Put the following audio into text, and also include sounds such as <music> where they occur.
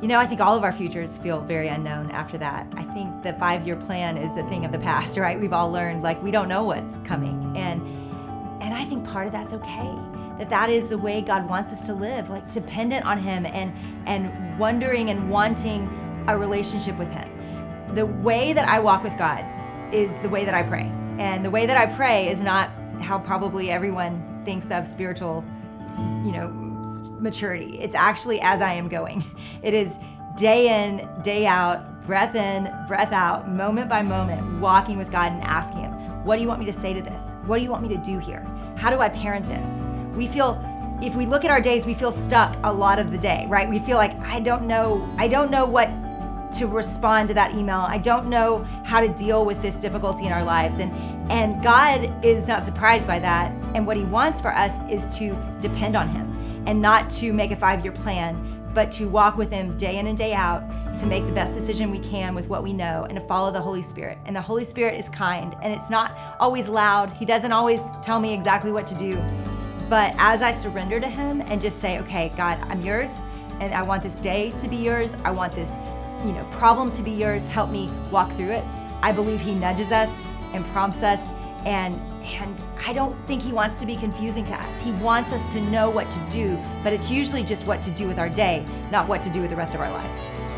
You know, I think all of our futures feel very unknown after that. I think the five-year plan is a thing of the past, <laughs> right? We've all learned like we don't know what's coming. And and I think part of that's okay. That that is the way God wants us to live, like dependent on him and and wondering and wanting a relationship with him. The way that I walk with God is the way that I pray. And the way that I pray is not how probably everyone thinks of spiritual, you know, maturity. It's actually as I am going. It is day in, day out, breath in, breath out, moment by moment, walking with God and asking Him, What do you want me to say to this? What do you want me to do here? How do I parent this? We feel, if we look at our days, we feel stuck a lot of the day, right? We feel like, I don't know, I don't know what to respond to that email. I don't know how to deal with this difficulty in our lives. And, and God is not surprised by that. And what He wants for us is to depend on Him and not to make a five year plan, but to walk with Him day in and day out to make the best decision we can with what we know and to follow the Holy Spirit. And the Holy Spirit is kind and it's not always loud. He doesn't always tell me exactly what to do. But as I surrender to Him and just say, okay, God, I'm yours and I want this day to be yours. I want this you know, problem to be yours. Help me walk through it. I believe he nudges us and prompts us and and I don't think he wants to be confusing to us. He wants us to know what to do, but it's usually just what to do with our day, not what to do with the rest of our lives.